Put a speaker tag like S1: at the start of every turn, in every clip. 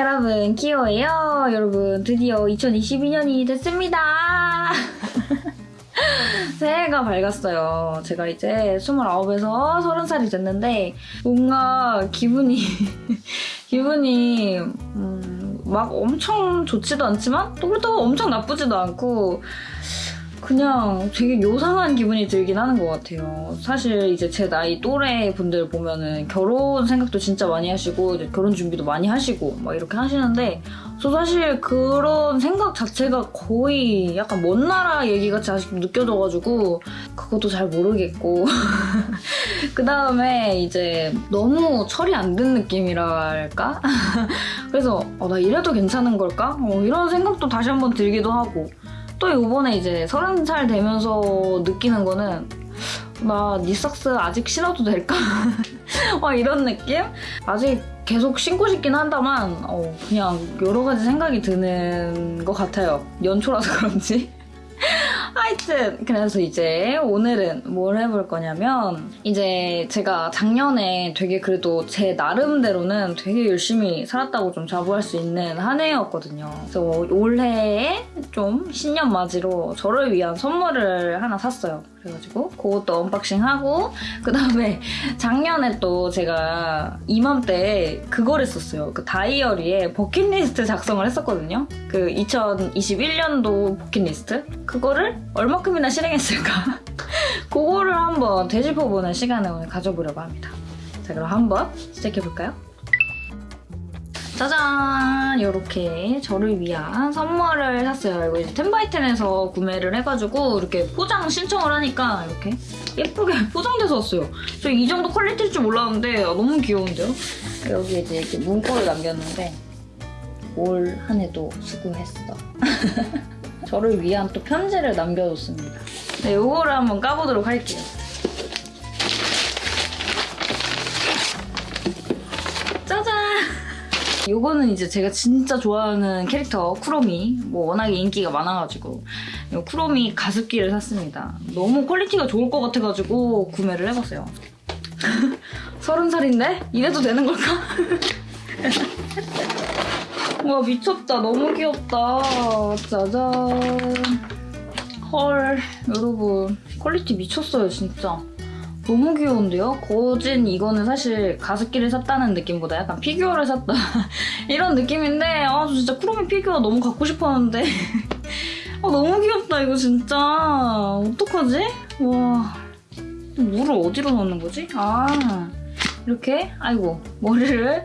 S1: 여러분 키오예요? 여러분 드디어 2022년이 됐습니다. 새해가 밝았어요. 제가 이제 29에서 30살이 됐는데 뭔가 기분이 기분이 음, 막 엄청 좋지도 않지만 또 그렇다고 엄청 나쁘지도 않고 그냥 되게 요상한 기분이 들긴 하는 것 같아요. 사실 이제 제 나이 또래 분들 보면은 결혼 생각도 진짜 많이 하시고 결혼 준비도 많이 하시고 막 이렇게 하시는데 저 사실 그런 생각 자체가 거의 약간 먼 나라 얘기같이 아직도 느껴져가지고 그것도 잘 모르겠고 그 다음에 이제 너무 철이 안 든 느낌이랄까? 그래서 어, 나 이래도 괜찮은 걸까? 어, 이런 생각도 다시 한번 들기도 하고 또 이번에 이제 서른 살 되면서 느끼는 거는 나 니삭스 아직 신어도 될까? 어, 이런 느낌? 아직 계속 신고 싶긴 한다만 어, 그냥 여러 가지 생각이 드는 것 같아요. 연초라서 그런지. 하여튼 그래서 이제 오늘은 뭘 해볼 거냐면 이제 제가 작년에 되게 그래도 제 나름대로는 되게 열심히 살았다고 좀 자부할 수 있는 한 해였거든요. 그래서 올해에 좀 신년 맞이로 저를 위한 선물을 하나 샀어요. 그래가지고 그것도 언박싱하고 그 다음에 작년에 또 제가 이맘때 그걸 했었어요. 그 다이어리에 버킷리스트 작성을 했었거든요. 그 2021년도 버킷리스트 그거를 얼마큼이나 실행했을까 그거를 한번 되짚어보는 시간을 오늘 가져보려고 합니다. 자 그럼 한번 시작해볼까요? 짜잔! 이렇게 저를 위한 선물을 샀어요. 이거 이제 텐바이텐에서 구매를 해가지고 이렇게 포장 신청을 하니까 이렇게 예쁘게 포장돼서 왔어요. 저 이 정도 퀄리티일 줄 몰랐는데 너무 귀여운데요? 여기 이제 이렇게 문구를 남겼는데 올 한 해도 수고했어. 저를 위한 또 편지를 남겨뒀습니다. 네, 이거를 한번 까보도록 할게요. 짜잔! 요거는 이제 제가 진짜 좋아하는 캐릭터 쿠로미 뭐 워낙에 인기가 많아가지고 이 쿠로미 가습기를 샀습니다. 너무 퀄리티가 좋을 것 같아가지고 구매를 해봤어요. 서른 살인데? 이래도 되는 걸까? 와 미쳤다. 너무 귀엽다. 짜잔. 헐 여러분. 퀄리티 미쳤어요 진짜. 너무 귀여운데요? 거진 이거는 사실 가습기를 샀다는 느낌보다 약간 피규어를 샀다. 이런 느낌인데 아 진짜 쿠로미 피규어 너무 갖고 싶었는데. 아 너무 귀엽다 이거 진짜. 어떡하지? 와. 물을 어디로 넣는 거지? 아. 이렇게? 아이고 머리를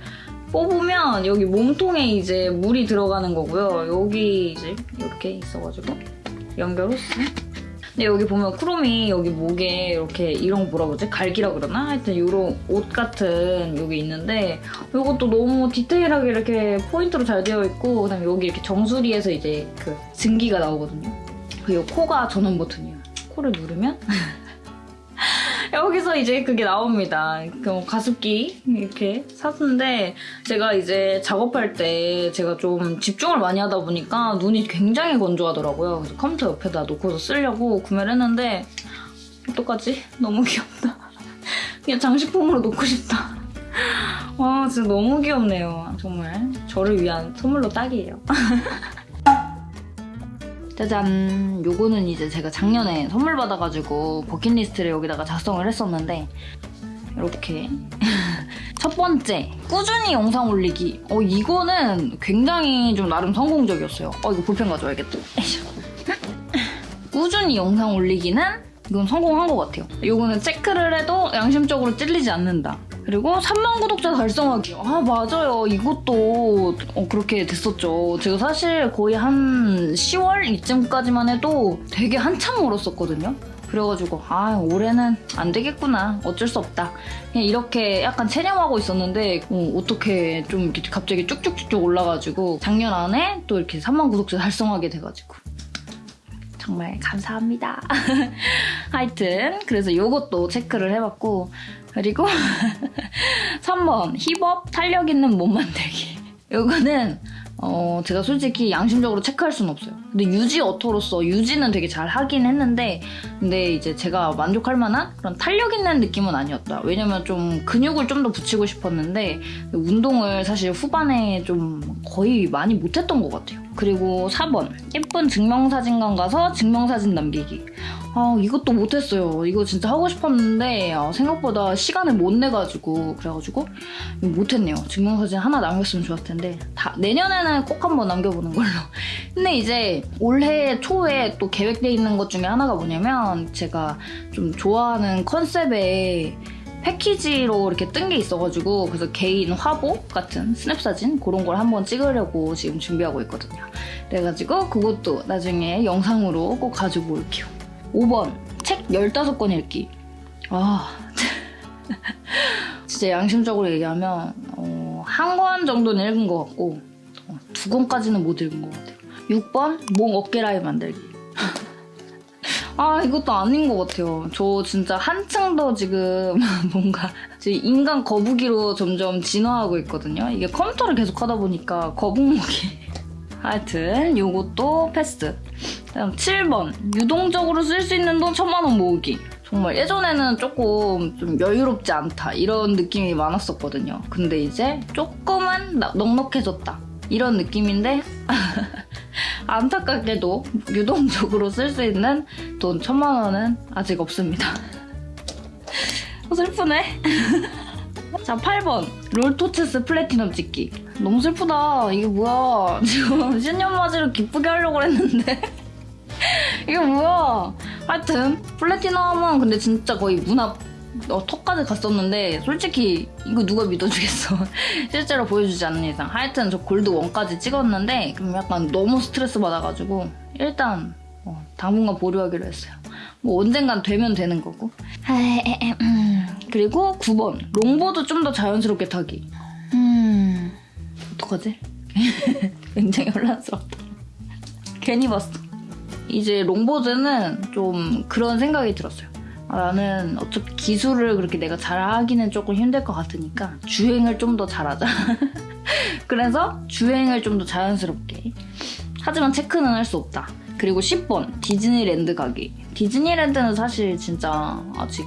S1: 뽑으면 여기 몸통에 이제 물이 들어가는 거고요. 여기 이제 이렇게 있어가지고 연결 호스. 근데 여기 보면 쿠롬이 여기 목에 이렇게 이런 거 뭐라 그러지? 갈기라 그러나? 하여튼 이런 옷 같은 여기 있는데 이것도 너무 디테일하게 이렇게 포인트로 잘 되어 있고 그다음에 여기 이렇게 정수리에서 이제 그 증기가 나오거든요. 그리고 코가 전원 버튼이에요. 코를 누르면 여기서 이제 그게 나옵니다. 그 가습기 이렇게 샀는데 제가 이제 작업할 때 제가 좀 집중을 많이 하다 보니까 눈이 굉장히 건조하더라고요. 그래서 컴퓨터 옆에다 놓고서 쓰려고 구매를 했는데 어떡하지? 너무 귀엽다. 그냥 장식품으로 놓고 싶다. 와 진짜 너무 귀엽네요. 정말 저를 위한 선물로 딱이에요. 짜잔. 요거는 이제 제가 작년에 선물 받아가지고 버킷리스트를 여기다가 작성을 했었는데 이렇게. 첫 번째 꾸준히 영상 올리기. 어 이거는 굉장히 좀 나름 성공적이었어요. 어 이거 볼펜 가져와야겠다. 꾸준히 영상 올리기는 이건 성공한 것 같아요. 이거는 체크를 해도 양심적으로 찔리지 않는다 그리고 3만 구독자 달성하기. 아 맞아요. 이것도 어, 그렇게 됐었죠. 제가 사실 거의 한 10월 이쯤까지만 해도 되게 한참 멀었었거든요. 그래가지고 아 올해는 안 되겠구나 어쩔 수 없다 그냥 이렇게 약간 체념하고 있었는데 어, 어떻게 좀 이렇게 갑자기 쭉쭉쭉쭉 올라가지고 작년 안에 또 이렇게 3만 구독자 달성하게 돼가지고 정말 감사합니다 하여튼 그래서 이것도 체크를 해봤고 그리고 3번 힙업 탄력 있는 몸 만들기 이거는 어, 제가 솔직히 양심적으로 체크할 수는 없어요. 근데 유지 어토로서 유지는 되게 잘 하긴 했는데, 근데 이제 제가 만족할 만한 그런 탄력 있는 느낌은 아니었다. 왜냐면 좀 근육을 좀 더 붙이고 싶었는데, 운동을 사실 후반에 좀 거의 많이 못했던 것 같아요. 그리고 4번. 예쁜 증명사진관 가서 증명사진 남기기. 아, 이것도 못했어요. 이거 진짜 하고 싶었는데, 아, 생각보다 시간을 못 내가지고, 그래가지고, 못했네요. 증명사진 하나 남겼으면 좋았을 텐데, 다, 내년에는 꼭 한번 남겨보는 걸로. 근데 이제 올해 초에 또 계획돼 있는 것 중에 하나가 뭐냐면, 제가 좀 좋아하는 컨셉의 패키지로 이렇게 뜬 게 있어가지고 그래서 개인 화보 같은 스냅 사진 그런 걸 한번 찍으려고 지금 준비하고 있거든요. 그래가지고 그것도 나중에 영상으로 꼭 가지고 올게요. 5번 책 15권 읽기. 아 진짜 양심적으로 얘기하면 어, 한 권 정도는 읽은 것 같고 어, 두 권까지는 못 읽은 것 같아요. 6번 몽 어깨 라인 만들기. 아 이것도 아닌 것 같아요. 저 진짜 한층 더 지금 뭔가 지금 인간 거북이로 점점 진화하고 있거든요. 이게 컴퓨터를 계속 하다 보니까 거북목이 하여튼 요것도 패스. 다음 7번 유동적으로 쓸 수 있는 돈 천만 원 모으기. 정말 예전에는 조금 좀 여유롭지 않다 이런 느낌이 많았었거든요. 근데 이제 조금은 나- 넉넉해졌다 이런 느낌인데 안타깝게도 유동적으로 쓸 수 있는 돈 천만 원은 아직 없습니다. 어, 슬프네. 자, 8번. 롤토체스 플래티넘 찍기. 너무 슬프다. 이게 뭐야. 지금 신년 맞이로 기쁘게 하려고 했는데. 이게 뭐야. 하여튼, 플래티넘은 근데 진짜 거의 문 앞, 어, 턱까지 갔었는데, 솔직히 이거 누가 믿어주겠어. 실제로 보여주지 않는 이상. 하여튼 저 골드 1까지 찍었는데, 그럼 약간 너무 스트레스 받아가지고, 일단, 어, 당분간 보류하기로 했어요. 뭐 언젠간 되면 되는 거고. 음. 그리고 9번. 롱보드 좀 더 자연스럽게 타기. 음. 어떡하지? 굉장히 혼란스럽다. 괜히 봤어. 이제 롱보드는 좀 그런 생각이 들었어요. 아, 나는 어차피 기술을 그렇게 내가 잘하기는 조금 힘들 것 같으니까 주행을 좀 더 잘하자. 그래서 주행을 좀 더 자연스럽게. 하지만 체크는 할 수 없다. 그리고 10번 디즈니랜드 가기. 디즈니랜드는 사실 진짜 아직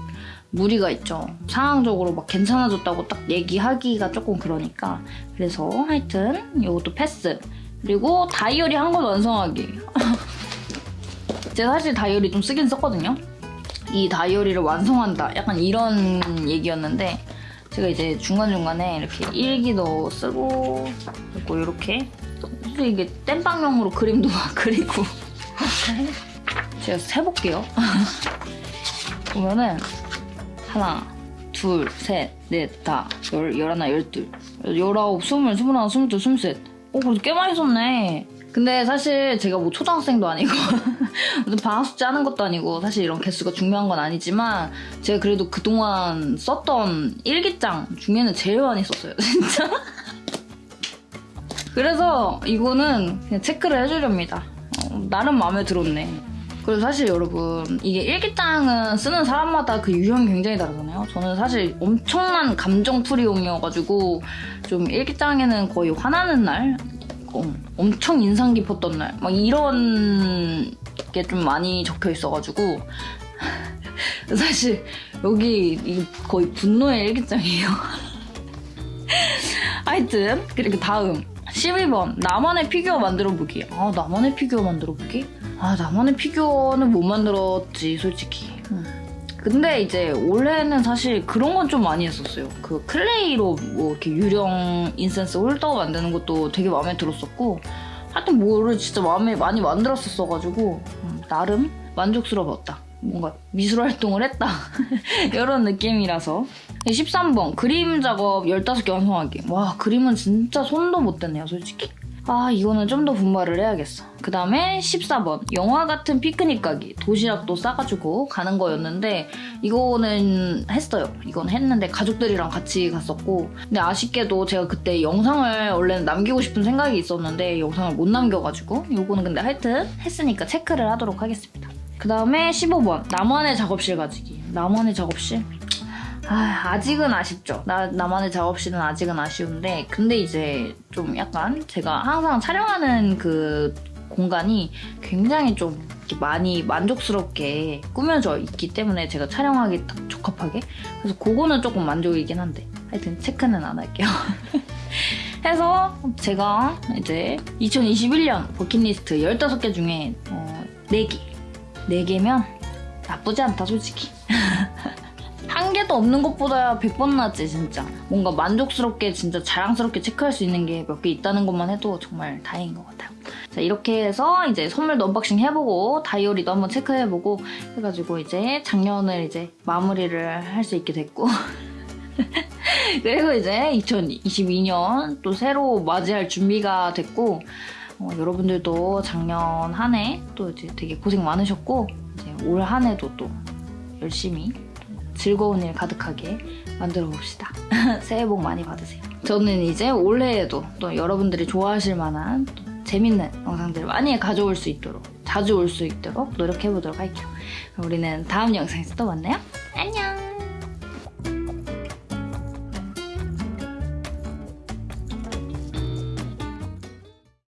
S1: 무리가 있죠. 상황적으로 막 괜찮아졌다고 딱 얘기하기가 조금 그러니까. 그래서 하여튼 이것도 패스. 그리고 다이어리 한 권 완성하기. 제가 사실 다이어리 좀 쓰긴 썼거든요. 이 다이어리를 완성한다. 약간 이런 얘기였는데 제가 이제 중간중간에 이렇게 일기도 쓰고 그리고 이렇게 사실 이게 땜빵용으로 그림도 막 그리고 제가 세볼게요. 보면은 하나, 둘, 셋, 넷, 다, 열, 열하나, 열둘, 열아홉, 스물, 스물하나, 스물둘, 스물셋. 오, 그래도 꽤 많이 썼네. 근데 사실 제가 뭐 초등학생도 아니고 방학 숙제 하는 것도 아니고 사실 이런 개수가 중요한 건 아니지만 제가 그래도 그동안 썼던 일기장 중에는 제일 많이 썼어요 진짜. 그래서 이거는 그냥 체크를 해주렵니다. 어, 나름 마음에 들었네. 그리고 사실 여러분 이게 일기장은 쓰는 사람마다 그 유형이 굉장히 다르잖아요. 저는 사실 엄청난 감정풀이용이어가지고 좀 일기장에는 거의 화나는 날 어, 엄청 인상 깊었던 날, 막 이런 게 좀 많이 적혀 있어가지고 사실 여기 이 거의 분노의 일기장이에요. 하여튼 그리고 다음 12번 나만의 피규어 만들어 보기. 아 나만의 피규어 만들어 보기? 아 나만의 피규어는 못 만들었지 솔직히. 음. 근데 이제 올해는 사실 그런 건 좀 많이 했었어요. 그 클레이로 뭐 이렇게 유령 incense holder 만드는 것도 되게 마음에 들었었고 하여튼 뭐를 진짜 마음에 많이 만들었었어가지고 음, 나름 만족스러웠다. 뭔가 미술 활동을 했다. 이런 느낌이라서 13번 그림 작업 15개 완성하기. 와 그림은 진짜 손도 못 댔네요 솔직히. 아 이거는 좀 더 분발을 해야겠어. 그 다음에 14번 영화 같은 피크닉 가기 도시락도 싸가지고 가는 거였는데 이거는 했어요. 이건 했는데 가족들이랑 같이 갔었고 근데 아쉽게도 제가 그때 영상을 원래는 남기고 싶은 생각이 있었는데 영상을 못 남겨가지고 이거는 근데 하여튼 했으니까 체크를 하도록 하겠습니다. 그 다음에 15번 나만의 작업실 가지기. 나만의 작업실? 아, 아직은 아쉽죠. 나, 나만의 작업실은 아직은 아쉬운데, 근데 이제 좀 약간 제가 항상 촬영하는 그 공간이 굉장히 좀 많이 만족스럽게 꾸며져 있기 때문에 제가 촬영하기 딱 적합하게. 그래서 그거는 조금 만족이긴 한데. 하여튼 체크는 안 할게요. 해서 제가 이제 2021년 버킷리스트 15개 중에 어, 4개. 4개면 나쁘지 않다, 솔직히. 한 개도 없는 것보다 100번 낫지 진짜. 뭔가 만족스럽게 진짜 자랑스럽게 체크할 수 있는 게 몇 개 있다는 것만 해도 정말 다행인 것 같아요. 자 이렇게 해서 이제 선물도 unboxing 해보고 다이어리도 한번 체크해보고 해가지고 이제 작년을 이제 마무리를 할 수 있게 됐고. 그리고 이제 2022년 또 새로 맞이할 준비가 됐고 어, 여러분들도 작년 한 해 또 이제 되게 고생 많으셨고 이제 올 한 해도 또 열심히 즐거운 일 가득하게 만들어 봅시다. 새해 복 많이 받으세요. 저는 이제 올해에도 또 여러분들이 좋아하실 만한 또 재밌는 영상들을 많이 가져올 수 있도록 자주 올 수 있도록 노력해 보도록 할게요. 우리는 다음 영상에서 또 만나요.